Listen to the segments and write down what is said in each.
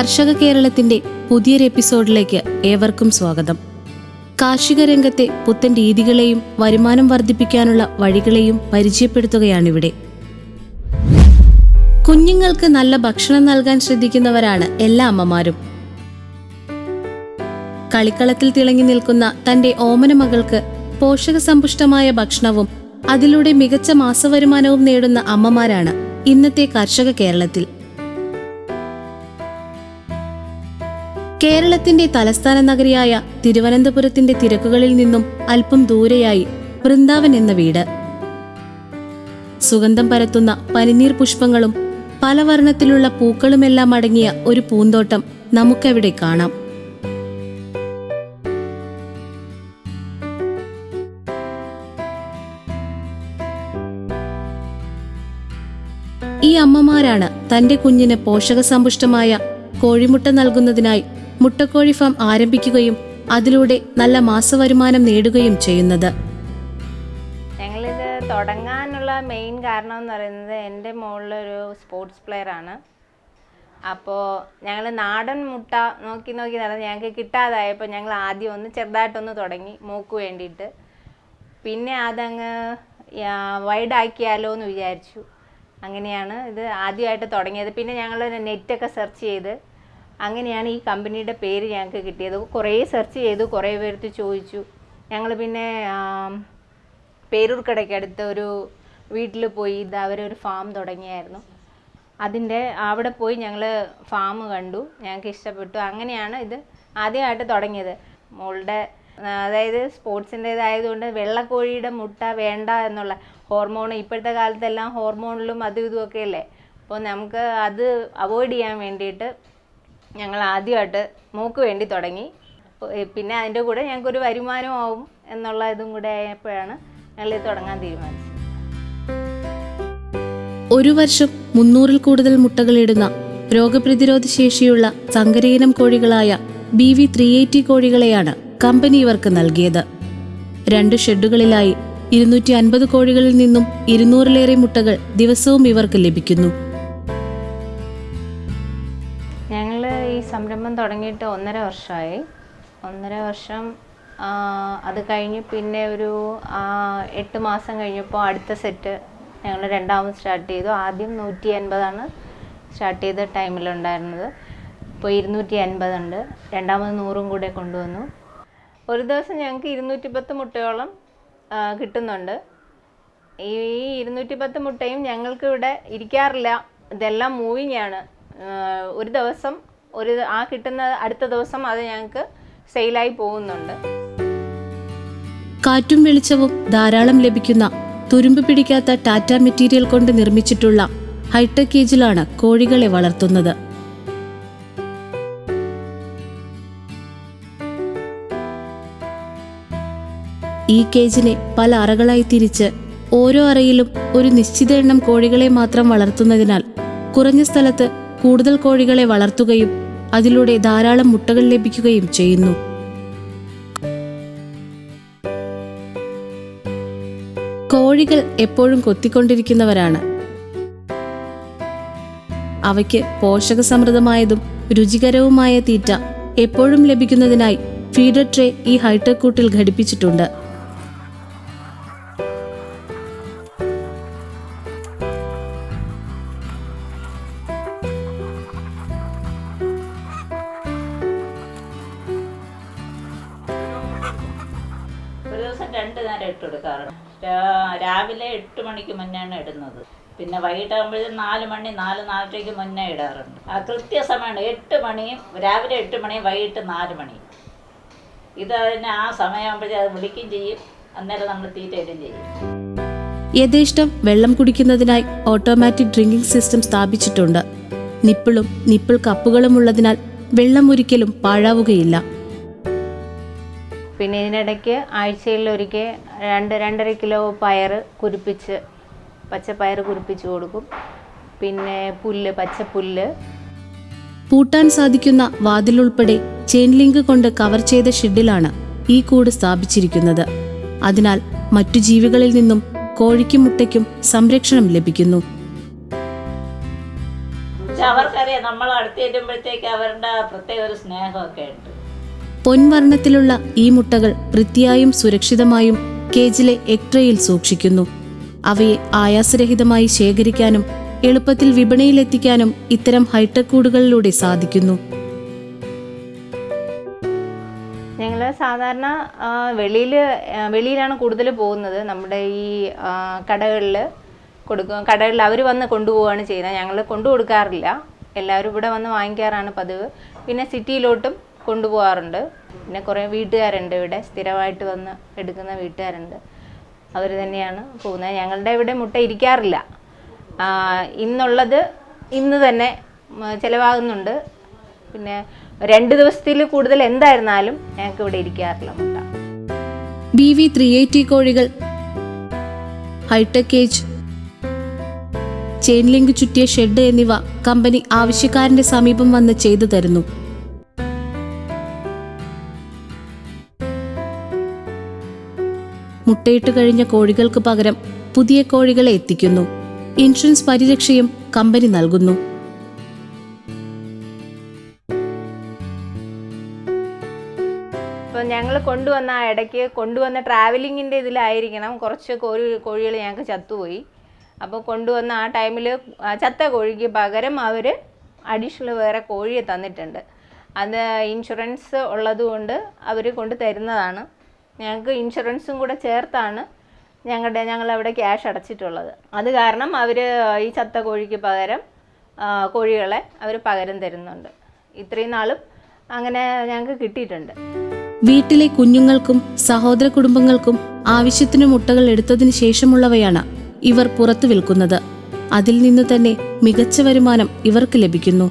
കർഷക കേരളത്തിന്റെ പുതിയൊരു എപ്പിസോഡിലേക്ക് ഏവർക്കും സ്വാഗതം. കാർഷിക രംഗത്തെ പുത്തൻ രീതികളെയും വരുമാനം വർദ്ധിപ്പിക്കാനുള്ള വഴികളെയും പരിചയപ്പെടുത്തുകയാണിവിടെ. കുഞ്ഞുങ്ങൾക്ക് നല്ല ഭക്ഷണം നൽകാൻ ശ്രദ്ധിക്കുന്നവരാണ് എല്ലാ അമ്മമാരും. കളിക്കളത്തിൽ തിളങ്ങി നിൽക്കുന്ന തന്റെ ഓമന മകൾക്ക് പോഷകസമ്പുഷ്ടമായ ഭക്ഷണവും അതിലൂടെ മികച്ച മാസവരുമാനവും നേടുന്ന അമ്മമാരാണ് ഇന്നത്തെ കർഷക കേരളത്തിൽ. കേരളത്തിന്റെ തലസ്ഥാന നഗരിയായ തിരുവനന്തപുരത്തിന്റെ തിരക്കുകളിൽ നിന്നും അല്പം ദൂരെയായി വൃന്ദാവൻ എന്ന വീട്. സുഗന്ധം പരത്തുന്ന പനിനീർ പുഷ്പങ്ങളും പല വർണത്തിലുള്ള പൂക്കളുമെല്ലാം അടങ്ങിയ ഒരു പൂന്തോട്ടം നമുക്കവിടെ കാണാം. ഈ അമ്മമാരാണ് തന്റെ കുഞ്ഞിന് പോഷകസമ്പുഷ്ടമായ കോഴിമുട്ട നൽകുന്നതിനായി മുട്ടക്കോഴി ഫാം ആരംഭിക്കുകയും അതിലൂടെ നല്ല മാസവരുമാനം നേടുകയും ചെയ്യുന്നത്. ഞങ്ങളിത് തുടങ്ങാനുള്ള മെയിൻ കാരണം എന്ന് പറയുന്നത് എന്റെ മുകളിലൊരു സ്പോർട്സ് പ്ലെയർ ആണ്. അപ്പോൾ ഞങ്ങൾ നാടൻ മുട്ട നോക്കി നോക്കി നടന്ന് ഞങ്ങൾക്ക് കിട്ടാതായപ്പോൾ ഞങ്ങൾ ആദ്യം ഒന്ന് ചെറുതായിട്ടൊന്ന് തുടങ്ങി മൂക്ക് വേണ്ടിയിട്ട്. പിന്നെ അതങ്ങ് വൈഡാക്കിയാലോ എന്ന് വിചാരിച്ചു. അങ്ങനെയാണ് ഇത് ആദ്യമായിട്ട് തുടങ്ങിയത്. പിന്നെ ഞങ്ങൾ നെറ്റൊക്കെ സെർച്ച് ചെയ്ത് അങ്ങനെയാണ് ഈ കമ്പനിയുടെ പേര് ഞങ്ങൾക്ക് കിട്ടിയത്. കുറേ സെർച്ച് ചെയ്തു കുറേ പേർത്ത് ചോദിച്ചു. ഞങ്ങൾ പിന്നെ പേരൂർക്കടയ്ക്ക് അടുത്ത ഒരു വീട്ടിൽ പോയി ഇത് അവരൊരു ഫാം തുടങ്ങിയായിരുന്നു. അതിന്റെ അവിടെ പോയി ഞങ്ങൾ ഫാം കണ്ടു. ഞങ്ങൾക്ക് ഇഷ്ടപ്പെട്ടു. അങ്ങനെയാണ് ഇത് ആദ്യമായിട്ട് തുടങ്ങിയത്. മോളുടെ അതായത് സ്പോർട്സിന്റേതായതുകൊണ്ട് വെള്ളക്കോഴിയുടെ മുട്ട വേണ്ട എന്നുള്ള ഹോർമോൺ ഇപ്പോഴത്തെ കാലത്തെല്ലാം ഹോർമോണിലും അതും ഇതുമൊക്കെ അല്ലേ? അപ്പോൾ നമുക്ക് അത് അവോയ്ഡ് ചെയ്യാൻ വേണ്ടിയിട്ട് ഞങ്ങൾ ആദ്യമായിട്ട് മൂക്ക് വേണ്ടി തുടങ്ങി. പിന്നെ അതിന്റെ കൂടെ ഞങ്ങൾക്കൊരു വരുമാനമാവും എന്നുള്ള ഇതും കൂടെ ആയപ്പോഴാണ് ഞങ്ങൾ ഇത് തുടങ്ങാൻ തീരുമാനിച്ചത്. ഒരു വർഷം മുന്നൂറിൽ കൂടുതൽ മുട്ടകളിടുന്ന രോഗപ്രതിരോധ ശേഷിയുള്ള സങ്കരയിനം കോഴികളായ ബി വി ത്രീ എയ്റ്റി കോഴികളെയാണ് കമ്പനി ഇവർക്ക് നൽകിയത്. രണ്ട് ഷെഡുകളിലായി ഇരുന്നൂറ്റി അൻപത് കോഴികളിൽ നിന്നും ഇരുന്നൂറിലേറെ മുട്ടകൾ ദിവസവും ഇവർക്ക് ലഭിക്കുന്നു. സംരംഭം തുടങ്ങിയിട്ട് ഒന്നര വർഷമായി ഒന്നര വർഷം അത് കഴിഞ്ഞ് പിന്നെ ഒരു എട്ട് മാസം കഴിഞ്ഞപ്പോൾ അടുത്ത സെറ്റ് ഞങ്ങൾ രണ്ടാമത് സ്റ്റാർട്ട് ചെയ്തു. ആദ്യം നൂറ്റി അൻപതാണ് സ്റ്റാർട്ട് ചെയ്ത ടൈമിലുണ്ടായിരുന്നത്. ഇപ്പോൾ ഇരുന്നൂറ്റി അൻപതുണ്ട് രണ്ടാമത് നൂറും കൂടെ കൊണ്ടുവന്നു. ഒരു ദിവസം ഞങ്ങൾക്ക് ഇരുന്നൂറ്റി പത്ത് മുട്ടയോളം കിട്ടുന്നുണ്ട്. ഈ ഇരുന്നൂറ്റി പത്ത് മുട്ടയും ഞങ്ങൾക്ക് ഇവിടെ ഇരിക്കാറില്ല. ഇതെല്ലാം മൂവിങ് ആണ് ഒരു ദിവസം ഒരു ആ കിട്ടുന്ന അടുത്ത ദിവസം അത് ഞങ്ങൾക്ക് സെയിലായി പോകുന്നുണ്ട്. കാറ്റും വെളിച്ചവും ധാരാളം ലഭിക്കുന്ന തുരുമ്പ് പിടിക്കാത്ത ടാറ്റ മെറ്റീരിയൽ കൊണ്ട് നിർമ്മിച്ചിട്ടുള്ള ഹൈടെക് കേജിലാണ് കോഴികളെ വളർത്തുന്നത്. ഈ കേജിനെ പല അറകളായി തിരിച്ച് ഓരോ അറയിലും ഒരു നിശ്ചിത എണ്ണം കോഴികളെ മാത്രം വളർത്തുന്നതിനാൽ കുറഞ്ഞ സ്ഥലത്ത് കൂടുതൽ കോഴികളെ വളർത്തുകയും അതിലൂടെ ധാരാളം മുട്ടകൾ ലഭിക്കുകയും ചെയ്യുന്നു. കോഴികൾ എപ്പോഴും കൊത്തിക്കൊണ്ടിരിക്കുന്നവരാണ്. അവയ്ക്ക് പോഷകസമൃദ്ധമായതും രുചികരവുമായ തീറ്റ എപ്പോഴും ലഭിക്കുന്നതിനായി ഫീഡർ ട്രേ ഈ ഹൈടെക് കൂട്ടിൽ ഘടിപ്പിച്ചിട്ടുണ്ട്. രണ്ട് നേരം ഇട്ട് കൊടുക്കാറുണ്ട് രാവിലെ എട്ട് മണിക്ക് മുന്നെയാണ് ഇടുന്നത്. പിന്നെ വൈകിട്ടാകുമ്പോഴും നാല് മണി നാല് നാലരയ്ക്ക് മുന്നേ ഇടാറുണ്ട്. ആ കൃത്യസമയമാണ്. എട്ട് മണിയും രാവിലെ എട്ട് മണിയും വൈകിട്ട് നാല് മണി ഇത് അതിന് ആ സമയമാകുമ്പോഴേ അത് വിളിക്കുകയും ചെയ്യും. അന്നേരം നമ്മൾ തീറ്റ ചെയ്യും. യഥേഷ്ടം വെള്ളം കുടിക്കുന്നതിനായി ഓട്ടോമാറ്റിക് ഡ്രിങ്കിംഗ് സിസ്റ്റം സ്ഥാപിച്ചിട്ടുണ്ട്. നിപ്പിളും നിപ്പിൾ കപ്പുകളും ഉള്ളതിനാൽ വെള്ളം ഒരിക്കലും പാഴാവുകയില്ല. പിന്നെ ഇതിനിടയ്ക്ക് ആഴ്ചയിൽ ഒരിക്കൽ രണ്ട് രണ്ടര കിലോ പയർ കുരിപ്പിച്ച് പച്ചപ്പയർ കുരിപ്പിച്ച് കൊടുക്കും. പിന്നെ പുല്ല് പച്ചപ്പുല്ല്. പൂട്ടാൻ സാധിക്കുന്ന വാതിലുൾപ്പെടെ ചെയിൻ ലിങ്ക് കൊണ്ട് കവർ ചെയ്ത ഷെഡിലാണ് ഈ കൂട് സ്ഥാപിച്ചിരിക്കുന്നത്. അതിനാൽ മറ്റു ജീവികളിൽ നിന്നും കോഴിക്കും മുട്ടയ്ക്കും സംരക്ഷണം ലഭിക്കുന്നു. അവർക്കറിയാം നമ്മൾ അടുത്ത് ചെല്ലുമ്പോഴത്തേക്ക് അവരുടെ പ്രത്യേക ഒരു സ്നേഹമൊക്കെ ഉണ്ട്. പൊൻവർണത്തിലുള്ള ഈ മുട്ടകൾ വൃത്തിയായും സുരക്ഷിതമായും കേജിലെ എക്ട്രയിൽ സൂക്ഷിക്കുന്നു. അവയെ ആയാസരഹിതമായി ശേഖരിക്കാനും എളുപ്പത്തിൽ വിപണിയിലെത്തിക്കാനും ഇത്തരം ഹൈടെക് കൂടുകളിലൂടെ സാധിക്കുന്നു. ഞങ്ങൾ സാധാരണ വെളിയിൽ വെളിയിലാണ് കൂടുതൽ പോകുന്നത്. നമ്മുടെ ഈ കടകളിൽ കൊടുക്കും കടകളിൽ അവർ വന്ന് കൊണ്ടുപോവുകയാണ് ചെയ്യുന്നത്. ഞങ്ങൾ കൊണ്ടു കൊടുക്കാറില്ല എല്ലാവരും ഇവിടെ വന്ന് വാങ്ങിക്കാറാണ് പതിവ്. പിന്നെ സിറ്റിയിലോട്ടും കൊണ്ടുപോകാറുണ്ട് പിന്നെ കുറേ വീട്ടുകാരുണ്ട് ഇവിടെ. സ്ഥിരമായിട്ട് വന്ന് എടുക്കുന്ന വീട്ടുകാരുണ്ട്. അവർ തന്നെയാണ് പോകുന്നത്. ഞങ്ങളുടെ ഇവിടെ മുട്ട ഇരിക്കാറില്ല. ഇന്നുള്ളത് ഇന്ന് തന്നെ ചിലവാകുന്നുണ്ട്. പിന്നെ രണ്ട് ദിവസത്തിൽ കൂടുതൽ എന്തായിരുന്നാലും ഞങ്ങൾക്ക് ഇവിടെ ഇരിക്കാറില്ല മുട്ട. ബി വി ത്രീ എയ്റ്റി കോഴികൾ high tech age chain link ചുറ്റിയ shed എന്നിവ കമ്പനി ആവശ്യക്കാരന്റെ സമീപം വന്ന് ചെയ്തു തരുന്നു. മുട്ടയിട്ട് കഴിഞ്ഞ കോഴികൾക്ക് പകരം പുതിയ കോഴികളെ എത്തിക്കുന്നു. ഇൻഷുറൻസ് പരിരക്ഷയും കമ്പനി നൽകുന്നു. അപ്പോൾ ഞങ്ങൾ കൊണ്ടുവന്ന ആ ഇടയ്ക്ക് കൊണ്ടുവന്ന ട്രാവലിങ്ങിന്റെ ഇതിലായിരിക്കണം കുറച്ച് കോഴി കോഴികൾ ഞങ്ങൾക്ക് ചത്തുപോയി. അപ്പോൾ കൊണ്ടുവന്ന ആ ടൈമിൽ ചത്ത കോഴിക്ക് പകരം അവർ അഡീഷണൽ വേറെ കോഴിയെ തന്നിട്ടുണ്ട്. അത് ഇൻഷുറൻസ് ഉള്ളതുകൊണ്ട് അവർ കൊണ്ട് തരുന്നതാണ്. ഞങ്ങൾക്ക് ഇൻഷുറൻസും കൂടെ ചേർത്താണ് ഞങ്ങളുടെ ഞങ്ങളവിടെ ക്യാഷ് അടച്ചിട്ടുള്ളത്. അത് കാരണം അവർ ഈ ചത്ത കോഴിക്ക് പകരം കോഴികളെ അവർ പകരം തരുന്നുണ്ട്. ഇത്രയും നാളും അങ്ങനെ ഞങ്ങൾക്ക് കിട്ടിയിട്ടുണ്ട്. വീട്ടിലെ കുഞ്ഞുങ്ങൾക്കും സഹോദര കുടുംബങ്ങൾക്കും ആവശ്യത്തിന് മുട്ടകൾ എടുത്തതിന് ശേഷമുള്ളവയാണ് ഇവർ പുറത്തു വിൽക്കുന്നത്. അതിൽ നിന്ന് തന്നെ മികച്ച വരുമാനം ഇവർക്ക് ലഭിക്കുന്നു.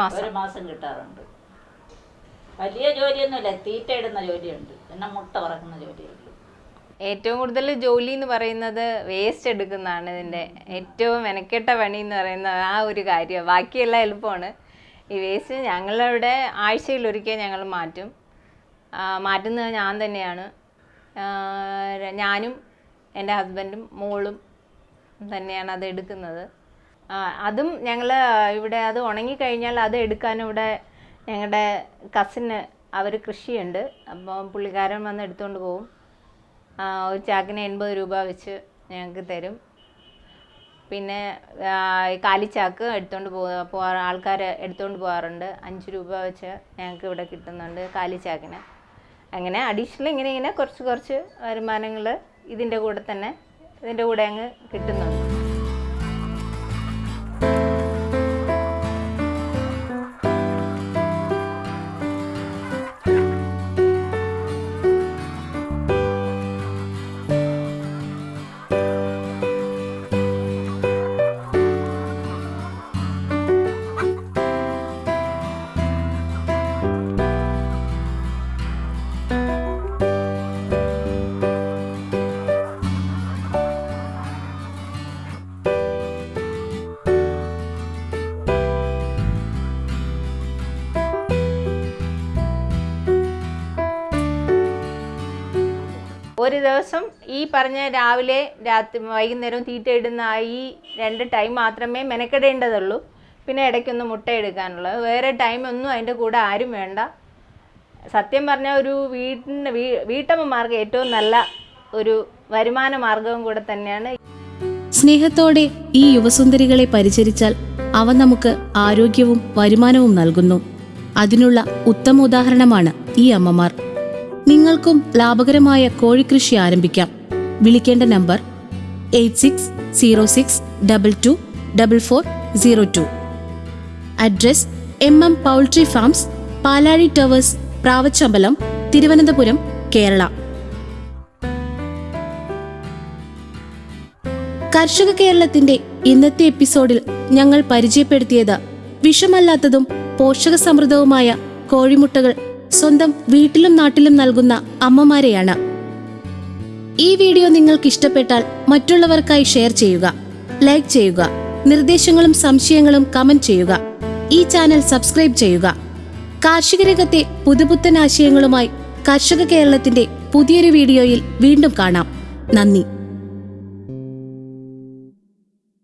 മാസം. ഒരു മാസം കിട്ടാറുണ്ട്. വലിയ ജോലിയൊന്നുമില്ല തീറ്റ ഇടുന്ന ജോലിയുണ്ട്. പിന്നെ മുട്ട പറക്കുന്ന ജോലിയുണ്ട് ഏറ്റവും കൂടുതൽ ജോലി എന്ന് പറയുന്നത് വേസ്റ്റ് എടുക്കുന്നതാണ് ഇതിന്റെ ഏറ്റവും മെനക്കെട്ട പണി എന്ന് പറയുന്നത് ആ ഒരു കാര്യം. ബാക്കിയെല്ലാം എളുപ്പമാണ്. ഈ വേസ്റ്റ് ഞങ്ങളവിടെ ആഴ്ചയിൽ ഒരിക്കൽ ഞങ്ങൾ മാറ്റും. മാറ്റുന്നത് ഞാൻ തന്നെയാണ്. ഞാനും എന്റെ ഹസ്ബൻഡും മോളും തന്നെയാണ് അത് എടുക്കുന്നത്. അതും ഞങ്ങൾ ഇവിടെ അത് ഉണങ്ങിക്കഴിഞ്ഞാൽ അത് എടുക്കാൻ ഇവിടെ ഞങ്ങളുടെ കസിന് അവർ കൃഷിയുണ്ട്. അപ്പോൾ പുള്ളിക്കാരൻ വന്ന് എടുത്തുകൊണ്ട് പോകും ഒരു ചാക്കിന് എൺപത് രൂപ വെച്ച് ഞങ്ങൾക്ക് തരും. പിന്നെ കാലിച്ചാക്ക് എടുത്തുകൊണ്ട് പോകാ ആൾക്കാർ എടുത്തുകൊണ്ട് പോകാറുണ്ട് അഞ്ച് രൂപ വെച്ച് ഞങ്ങൾക്ക് ഇവിടെ കിട്ടുന്നുണ്ട് കാലിച്ചാക്കിന്. അങ്ങനെ അഡീഷണൽ ഇങ്ങനെ ഇങ്ങനെ കുറച്ച് കുറച്ച് വരുമാനങ്ങൾ ഇതിന്റെ കൂടെ തന്നെ ഇതിന്റെ കൂടെ അങ്ങ് കിട്ടുന്നുണ്ട്. ഒരു ദിവസം ഈ പറഞ്ഞ രാവിലെ രാത്രി വൈകുന്നേരവും തീറ്റ ഇടുന്ന ആ ഈ രണ്ട് ടൈം മാത്രമേ മെനക്കെടേണ്ടതുള്ളൂ. പിന്നെ ഇടയ്ക്കൊന്ന് മുട്ട എടുക്കാനുള്ളത്. വേറെ ടൈമൊന്നും അതിന്റെ കൂടെ ആരും വേണ്ട. സത്യം പറഞ്ഞാൽ ഒരു വീട്ടിന് വീ വീട്ടമ്മമാർക്ക് ഏറ്റവും നല്ല ഒരു വരുമാന മാർഗവും കൂടെ തന്നെയാണ്. സ്നേഹത്തോടെ ഈ യുവസുന്ദരികളെ പരിചരിച്ചാൽ അവ നമുക്ക് ആരോഗ്യവും വരുമാനവും നൽകുന്നു. അതിനുള്ള ഉത്തമ ഉദാഹരണമാണ് ഈ അമ്മമാർ. നിങ്ങൾക്കും ലാഭകരമായ കോഴിക്കൃഷി ആരംഭിക്കാം. വിളിക്കേണ്ട number eight six zero six double two double four zero two. Address M M poultry farms Palazhi towers Pravachambalam Thiruvananthapuram Kerala. കർഷക കേരളത്തിന്റെ ഇന്നത്തെ എപ്പിസോഡിൽ ഞങ്ങൾ പരിചയപ്പെടുത്തിയത് വിഷമല്ലാത്തതും പോഷകസമൃദ്ധവുമായ കോഴിമുട്ടകൾ സ്വന്തം വീട്ടിലും നാട്ടിലും നൽകുന്ന അമ്മമാരെയാണ്. ഈ വീഡിയോ നിങ്ങൾക്ക് ഇഷ്ടപ്പെട്ടാൽ മറ്റുള്ളവർക്കായി ഷെയർ ചെയ്യുക ലൈക്ക് ചെയ്യുക നിർദ്ദേശങ്ങളും സംശയങ്ങളും കമന്റ് ചെയ്യുക ഈ ചാനൽ സബ്സ്ക്രൈബ് ചെയ്യുക. കാർഷിക രംഗത്തെ പുതുപുത്തൻ ആശയങ്ങളുമായി കർഷക കേരളത്തിന്റെ പുതിയൊരു വീഡിയോയിൽ വീണ്ടും കാണാം. നന്ദി.